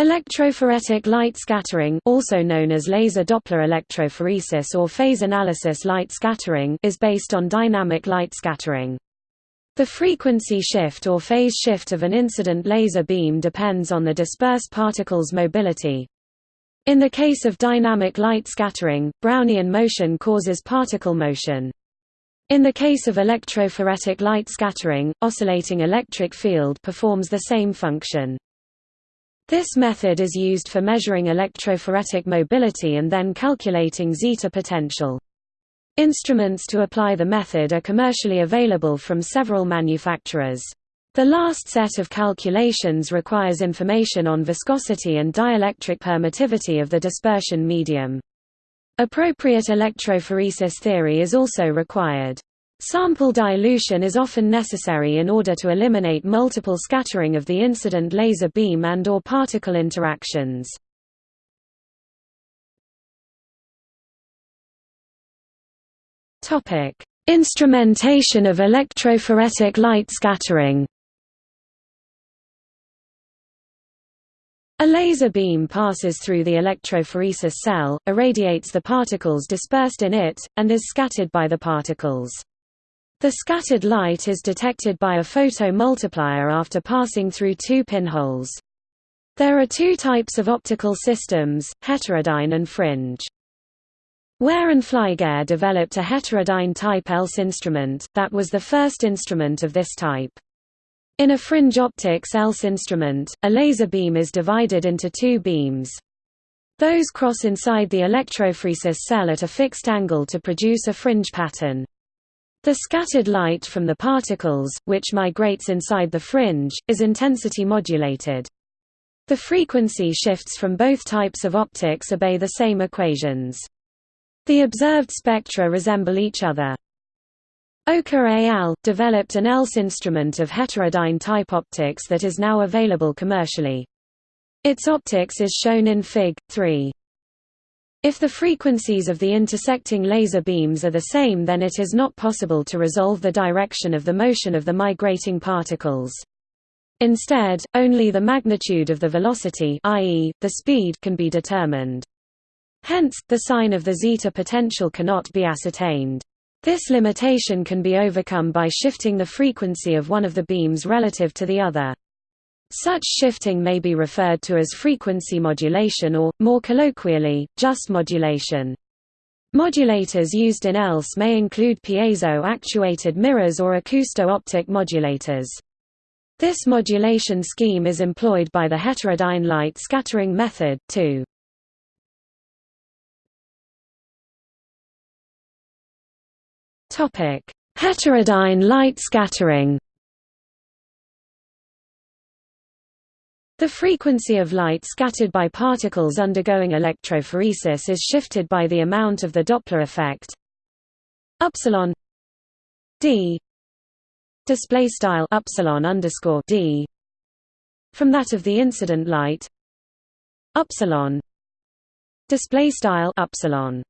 Electrophoretic light scattering also known as laser Doppler electrophoresis or phase analysis light scattering is based on dynamic light scattering. The frequency shift or phase shift of an incident laser beam depends on the dispersed particle's mobility. In the case of dynamic light scattering, Brownian motion causes particle motion. In the case of electrophoretic light scattering, oscillating electric field performs the same function. This method is used for measuring electrophoretic mobility and then calculating zeta potential. Instruments to apply the method are commercially available from several manufacturers. The last set of calculations requires information on viscosity and dielectric permittivity of the dispersion medium. Appropriate electrophoresis theory is also required. Sample dilution is often necessary in order to eliminate multiple scattering of the incident laser beam and or particle interactions. Topic: Instrumentation of electrophoretic light scattering. A laser beam passes through the electrophoresis cell, irradiates the particles dispersed in it, and is scattered by the particles. The scattered light is detected by a photomultiplier after passing through two pinholes. There are two types of optical systems, heterodyne and fringe. Ware and Flygare developed a heterodyne type ELS instrument, that was the first instrument of this type. In a fringe optics ELS instrument, a laser beam is divided into two beams. Those cross inside the electrophoresis cell at a fixed angle to produce a fringe pattern. The scattered light from the particles, which migrates inside the fringe, is intensity modulated. The frequency shifts from both types of optics obey the same equations. The observed spectra resemble each other. Oka al. developed an ELS instrument of heterodyne type optics that is now available commercially. Its optics is shown in Fig. 3. If the frequencies of the intersecting laser beams are the same then it is not possible to resolve the direction of the motion of the migrating particles. Instead, only the magnitude of the velocity i.e., the speed can be determined. Hence, the sign of the zeta potential cannot be ascertained. This limitation can be overcome by shifting the frequency of one of the beams relative to the other. Such shifting may be referred to as frequency modulation or, more colloquially, just modulation. Modulators used in ELS may include piezo-actuated mirrors or acousto-optic modulators. This modulation scheme is employed by the heterodyne light scattering method, too. Heterodyne light scattering The frequency of light scattered by particles undergoing electrophoresis is shifted by the amount of the Doppler effect. Epsilon d display style epsilon underscore d from that of the incident light. Epsilon display style epsilon.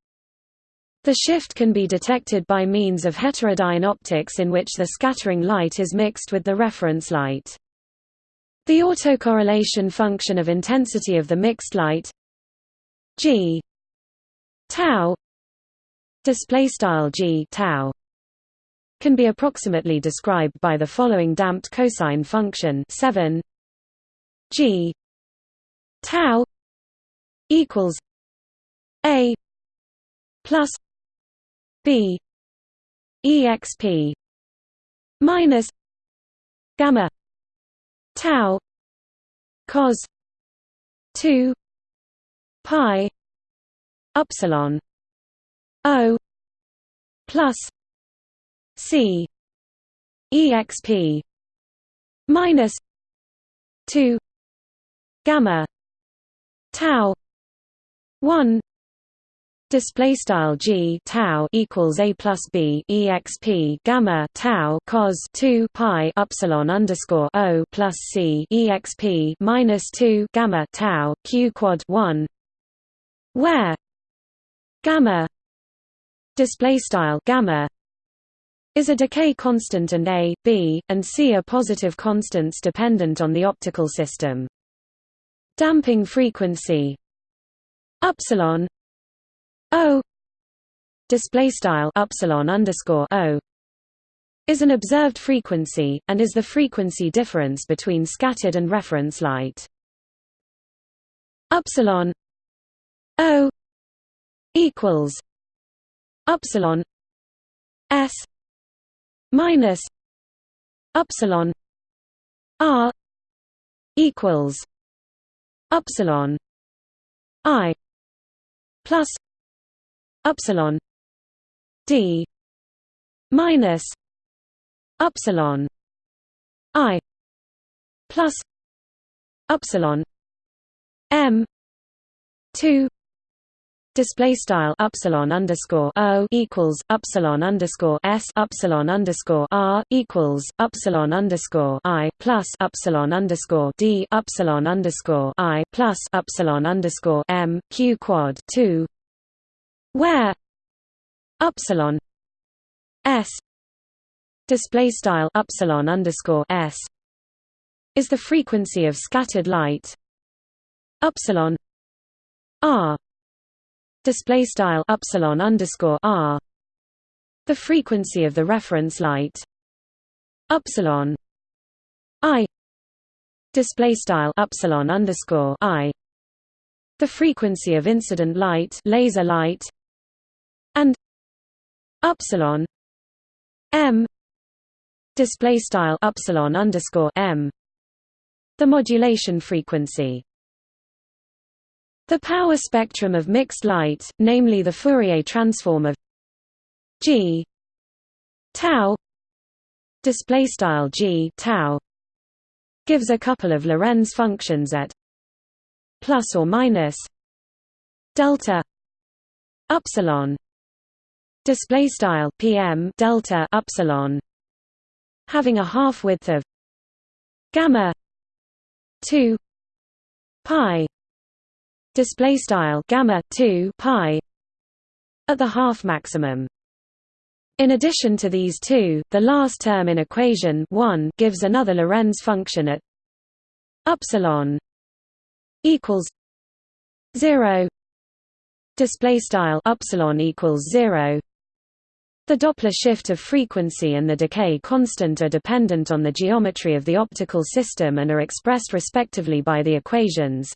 The shift can be detected by means of heterodyne optics in which the scattering light is mixed with the reference light the autocorrelation function of intensity of the mixed light g tau display style g tau can be approximately described by the following damped cosine function 7 g tau equals a plus b exp minus gamma tau cos 2 pi epsilon o plus c exp minus 2 gamma tau 1 display style g tau equals a plus b exp gamma tau cos 2 pi epsilon underscore o plus c exp minus 2 gamma tau q quad 1 where gamma display style gamma is a decay constant and a, b, and c are positive constants dependent on the optical system. damping frequency epsilon o display style epsilon underscore o is an observed frequency, and is the frequency difference between scattered and reference light. Epsilon O equals epsilon S minus epsilon R equals epsilon I plus epsilon D minus epsilon i plus epsilon m 2 Display style epsilon underscore o equals epsilon underscore s epsilon underscore r equals epsilon underscore i plus epsilon underscore d epsilon underscore i plus epsilon underscore m q quad two, where epsilon s display style epsilon underscore s is the frequency of scattered light epsilon r display style epsilon underscore r the frequency of the reference light epsilon i display style epsilon underscore i the frequency of incident light laser light epsilon m. Display style epsilon underscore m. The modulation frequency. The power spectrum of mixed light namely the Fourier transform of g tau display style g tau gives a couple of Lorentz functions at plus or minus delta epsilon display style pm delta epsilon. Having a half width of gamma 2 pi. Display style gamma 2 pi at the half maximum. In addition to these two the last term in equation 1 gives another Lorentz function at epsilon equals 0 display style epsilon equals 0 the Doppler shift of frequency and the decay constant are dependent on the geometry of the optical system and are expressed respectively by the equations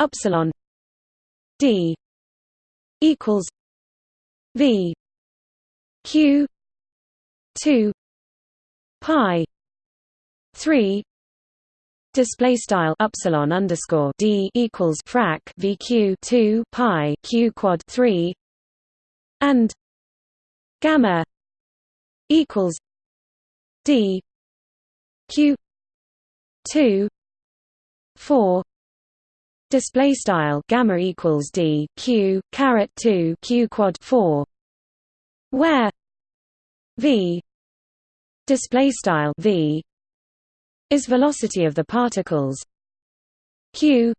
epsilon d equals v q 2 pi 3 Display style epsilon underscore d equals frac vq two pi q quad three and gamma equals d q 2 4 display style gamma equals d q caret 2 q quad 4 where v display style v is velocity of the particles q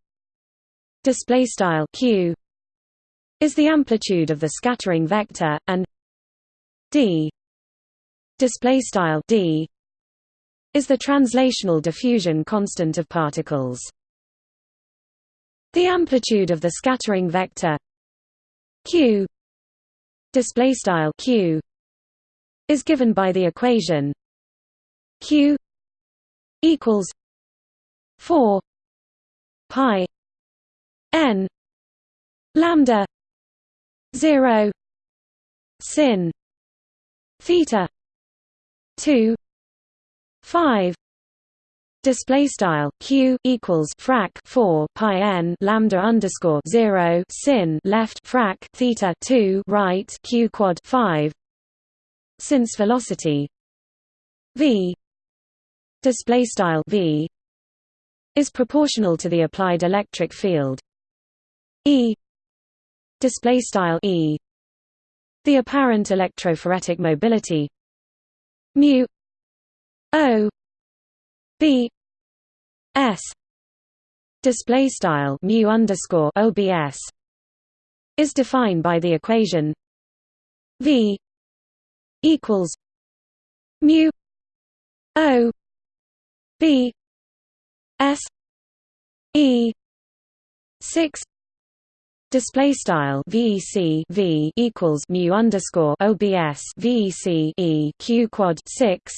display style q is the amplitude of the scattering vector and d. Display style d is the translational diffusion constant of particles. The amplitude of the scattering vector q display style q is given by the equation q equals 4 pi n lambda 0 sin theta 2 5 display style q equals frac 4 pi n lambda underscore 0 sin left frac theta 2 right q quad 5 since velocity v display style v is proportional to the applied electric field. E display style e the apparent electrophoretic mobility. Mu o b s. Display style mu underscore obs is defined by the equation v equals mu o b s E six display style VEC V equals mu underscore OBS VEC E Q quad six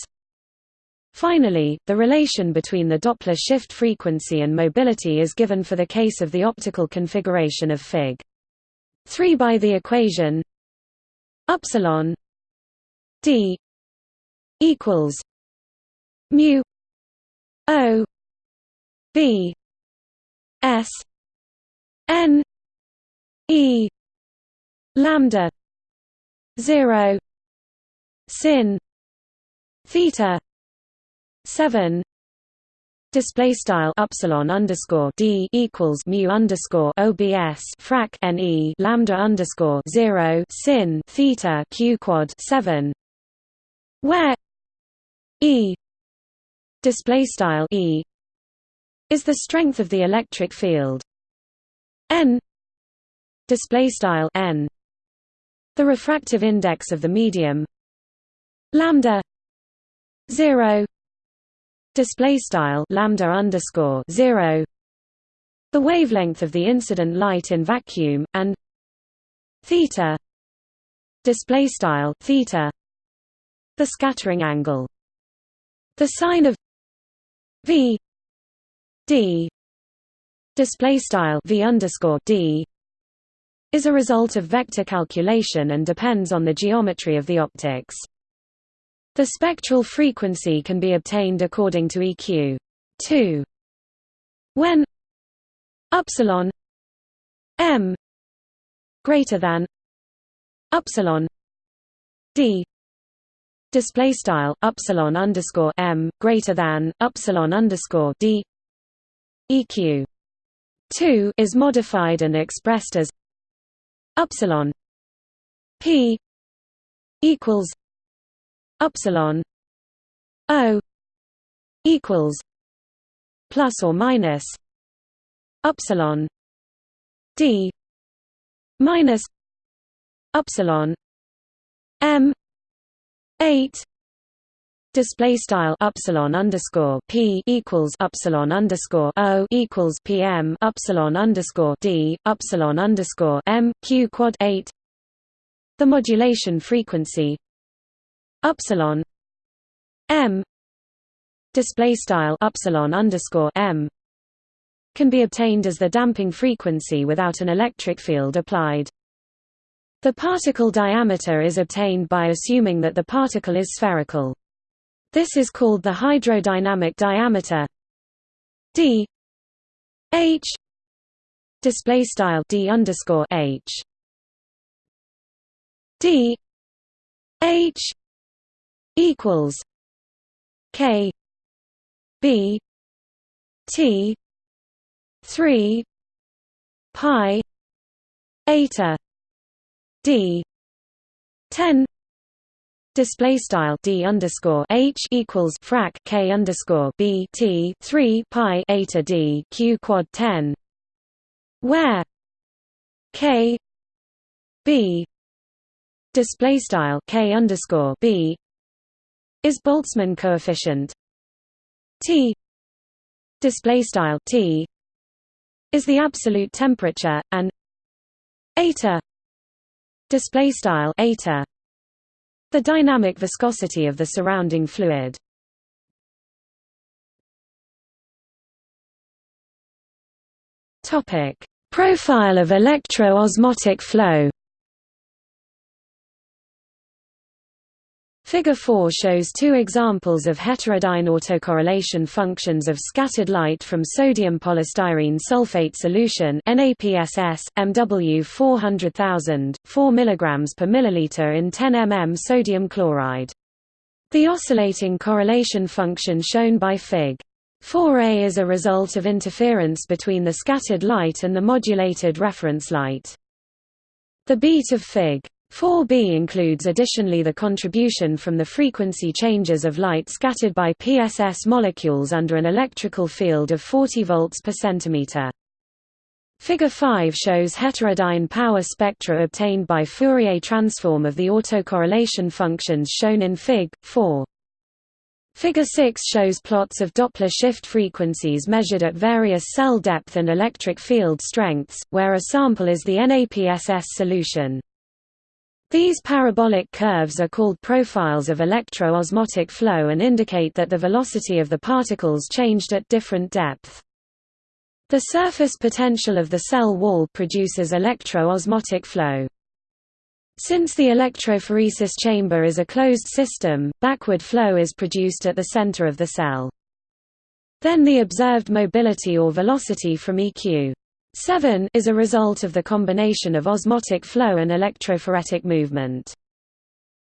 Finally, the relation between the Doppler shift frequency and mobility is given for the case of the optical configuration of Fig. 3 by the equation epsilon d equals mu o b s n e lambda 0 sin theta 7 display style epsilon underscore d equals mu underscore obs frac ne lambda underscore zero sin theta q quad seven, where e display style e is the strength of the electric field. N display style n. The refractive index of the medium lambda 0 display style lambda underscore 0 the wavelength of the incident light in vacuum and theta display style theta. The scattering angle. The sine of v d display style v underscore d is a result of vector calculation and depends on the geometry of the optics. The spectral frequency can be obtained according to EQ 2 when epsilon m greater than epsilon d display style epsilon underscore m greater than epsilon underscore d eq 2 is modified and expressed as epsilon p equals epsilon o equals plus or minus epsilon d minus epsilon m 8 display style epsilon underscore p equals epsilon underscore o equals pm epsilon underscore d epsilon underscore m q quad 8 the modulation frequency epsilon m display style epsilon underscore m can be obtained as the damping frequency without an electric field applied. The particle diameter is obtained by assuming that the particle is spherical. This is called the hydrodynamic diameter. D. H. Display style d underscore h. D. H. Equals K. B. T. Three. Pi. Eta. D. Ten display style d underscore h equals frac k underscore b t three pi eta d q quad ten, where k b display style k underscore b is Boltzmann coefficient. T display style T is the absolute temperature and eta display style eta the dynamic viscosity of the surrounding fluid. Topic. Profile of electro-osmotic flow Figure 4 shows two examples of heterodyne autocorrelation functions of scattered light from sodium polystyrene sulfate solution NaPSS, MW 400,000, 4 mg per milliliter in 10 mm sodium chloride. The oscillating correlation function shown by Fig. 4a is a result of interference between the scattered light and the modulated reference light. The beat of Fig. 4b includes additionally the contribution from the frequency changes of light scattered by PSS molecules under an electrical field of 40 volts per centimeter. Figure 5 shows heterodyne power spectra obtained by Fourier transform of the autocorrelation functions shown in Fig. 4. Figure 6 shows plots of Doppler shift frequencies measured at various cell depth and electric field strengths, where a sample is the NAPSS solution. These parabolic curves are called profiles of electro-osmotic flow and indicate that the velocity of the particles changed at different depth. The surface potential of the cell wall produces electro-osmotic flow. Since the electrophoresis chamber is a closed system, backward flow is produced at the center of the cell. Then the observed mobility or velocity from EQ 7 is a result of the combination of osmotic flow and electrophoretic movement.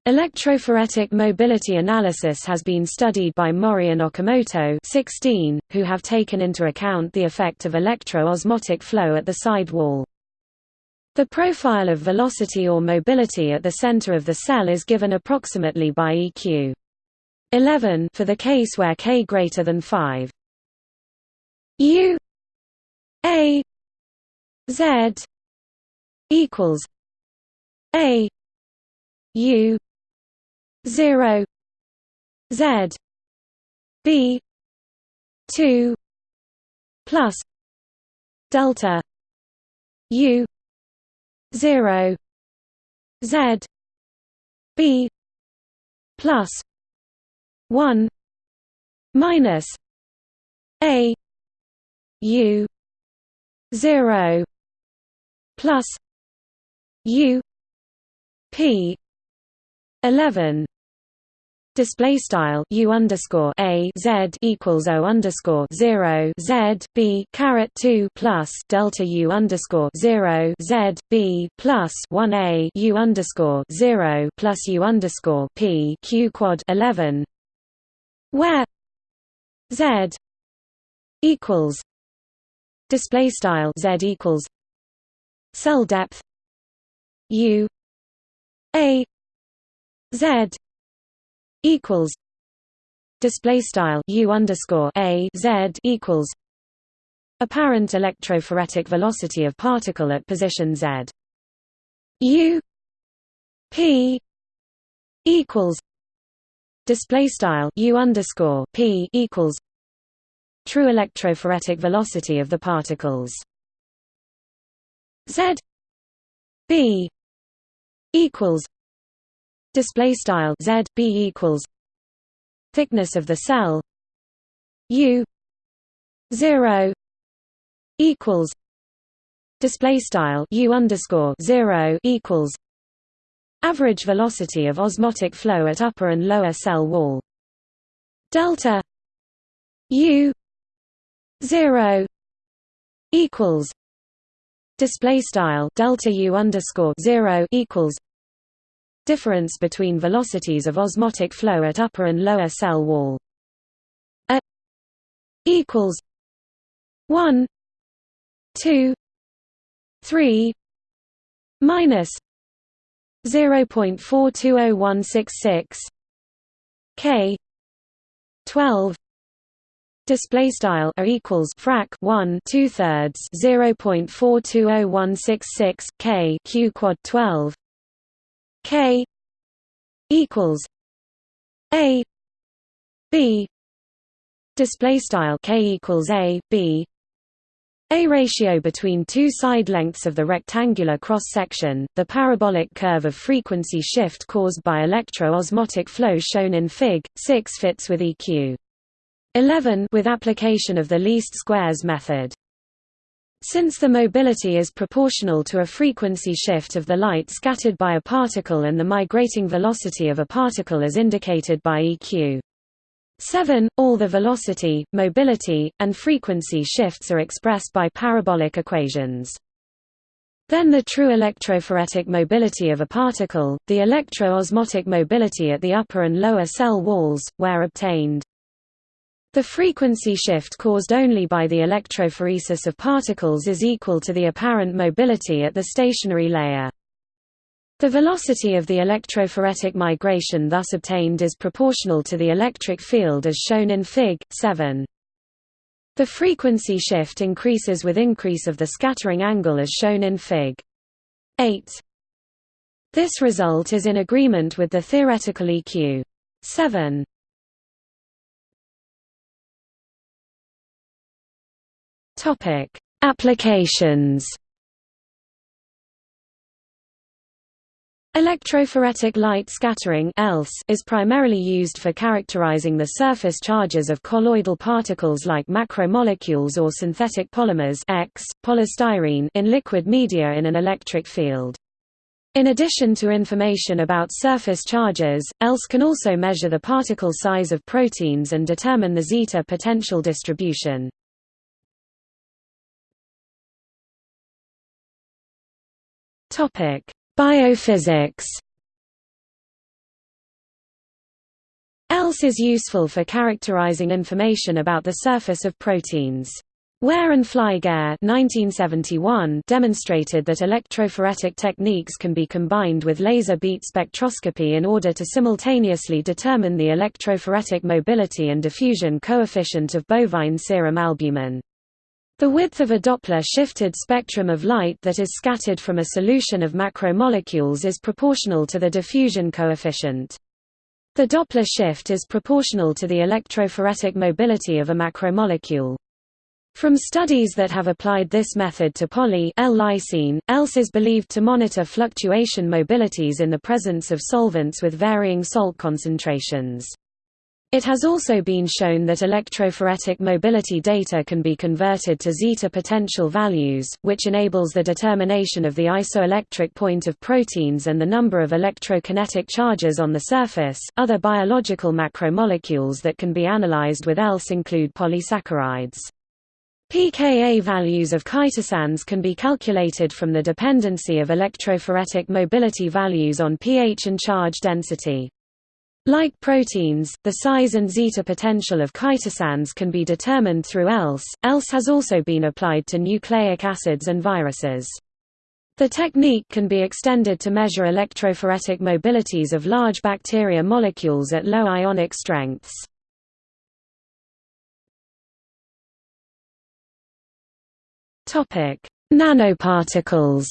Electrophoretic mobility analysis has been studied by Mori and Okamoto 16, who have taken into account the effect of electro-osmotic flow at the side wall. The profile of velocity or mobility at the center of the cell is given approximately by EQ 11 for the case where k greater than 5. U A Z equals A U zero Z B two plus delta U zero Z B plus one minus A U zero plus U P eleven display style u underscore a z equals o underscore zero z b caret two plus delta u underscore zero z b plus one a u underscore zero plus u underscore p q quad eleven, where z equals display style z equals cell depth u a z equals display style u underscore a z equals apparent electrophoretic velocity of particle at position z. U p equals display style u underscore p equals true electrophoretic velocity of the particles z b equals display style z b equals thickness of the cell u 0 equals display style u underscore 0 equals average velocity of osmotic flow at upper and lower cell wall. Delta u 0 equals display style delta u underscore 0 equals difference between velocities of osmotic flow at upper and lower cell wall. A equals 1 2 3 minus 0.420166 k 12 display style a equals frac 1 2 thirds 0.420166 k q quad 12 K equals A B. Display style K equals A B. A ratio between two side lengths of the rectangular cross-section, the parabolic curve of frequency shift caused by electro-osmotic flow shown in Fig. 6 fits with EQ 11 with application of the least squares method. Since the mobility is proportional to a frequency shift of the light scattered by a particle and the migrating velocity of a particle as indicated by EQ 7, all the velocity, mobility, and frequency shifts are expressed by parabolic equations. Then the true electrophoretic mobility of a particle, the electro-osmotic mobility at the upper and lower cell walls, where obtained. The frequency shift caused only by the electrophoresis of particles is equal to the apparent mobility at the stationary layer. The velocity of the electrophoretic migration thus obtained is proportional to the electric field as shown in Fig. 7. The frequency shift increases with increase of the scattering angle as shown in Fig. 8. This result is in agreement with the theoretical EQ 7. Applications Electrophoretic light scattering is primarily used for characterizing the surface charges of colloidal particles like macromolecules or synthetic polymers X, polystyrene in liquid media in an electric field. In addition to information about surface charges, ELS can also measure the particle size of proteins and determine the zeta potential distribution. Topic: Biophysics ELS is useful for characterizing information about the surface of proteins. Ware and Flygare demonstrated that electrophoretic techniques can be combined with laser beat spectroscopy in order to simultaneously determine the electrophoretic mobility and diffusion coefficient of bovine serum albumin. The width of a Doppler-shifted spectrum of light that is scattered from a solution of macromolecules is proportional to the diffusion coefficient. The Doppler shift is proportional to the electrophoretic mobility of a macromolecule. From studies that have applied this method to poly L-lysine, ELS is believed to monitor fluctuation mobilities in the presence of solvents with varying salt concentrations. It has also been shown that electrophoretic mobility data can be converted to zeta potential values, which enables the determination of the isoelectric point of proteins and the number of electrokinetic charges on the surface. Other biological macromolecules that can be analyzed with ELS include polysaccharides. pKa values of chitosans can be calculated from the dependency of electrophoretic mobility values on pH and charge density. Like proteins, the size and zeta potential of chitosans can be determined through ELS. ELS has also been applied to nucleic acids and viruses. The technique can be extended to measure electrophoretic mobilities of large bacteria molecules at low ionic strengths. Nanoparticles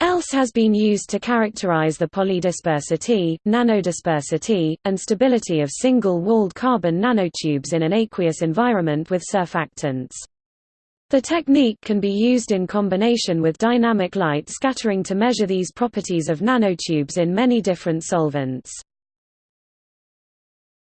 ELS has been used to characterize the polydispersity, nanodispersity, and stability of single-walled carbon nanotubes in an aqueous environment with surfactants. The technique can be used in combination with dynamic light scattering to measure these properties of nanotubes in many different solvents.